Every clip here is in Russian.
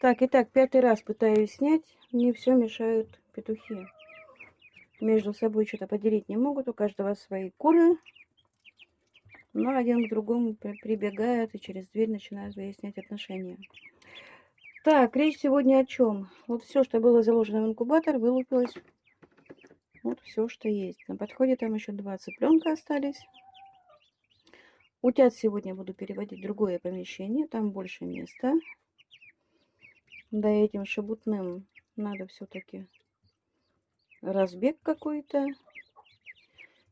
Так, итак, пятый раз пытаюсь снять. Мне все мешают петухи. Между собой что-то поделить не могут. У каждого свои куры. Но один к другому прибегают и через дверь начинают выяснять отношения. Так, речь сегодня о чем? Вот все, что было заложено в инкубатор, вылупилось. Вот все, что есть. На подходе там еще два цыпленка остались. Утят сегодня буду переводить в другое помещение, там больше места. Да этим шебутным надо все-таки разбег какой-то.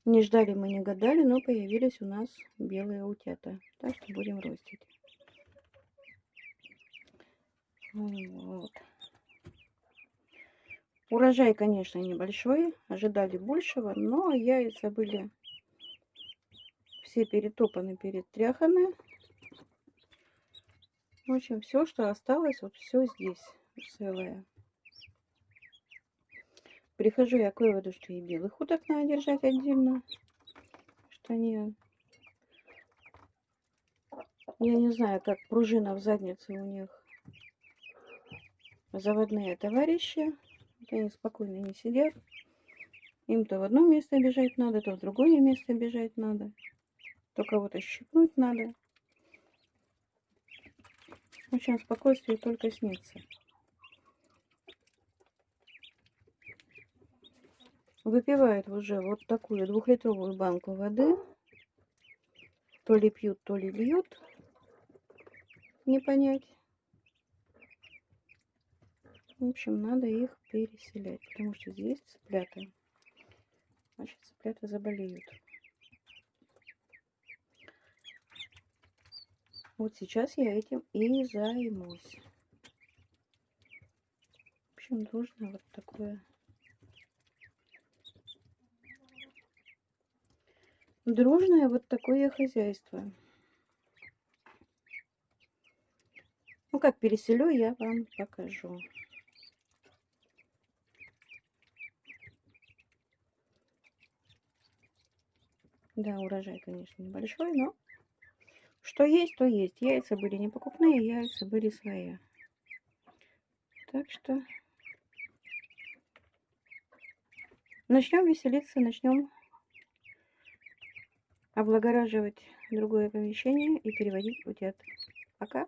Не ждали мы, не гадали, но появились у нас белые утята. Так что будем ростить. Вот. Урожай, конечно, небольшой. Ожидали большего, но яйца были все перетопаны, перетряханы. В общем, все, что осталось, вот все здесь целое. Прихожу я к выводу, что и белых уток надо держать отдельно. Что они... Я не знаю, как пружина в заднице у них. Заводные товарищи. Они спокойно не сидят. Им то в одно место бежать надо, то в другое место бежать надо то кого-то щипнуть надо. В общем, спокойствие только снится. Выпивают уже вот такую двухлитровую банку воды. То ли пьют, то ли льют. Не понять. В общем, надо их переселять, потому что здесь цыплята. Значит, цыплята заболеют. Вот сейчас я этим и займусь. В общем, нужно вот такое дружное вот такое хозяйство. Ну, как переселю, я вам покажу. Да, урожай, конечно, небольшой, но что есть, то есть. Яйца были не покупные, яйца были свои. Так что начнем веселиться, начнем облагораживать другое помещение и переводить утят. Пока.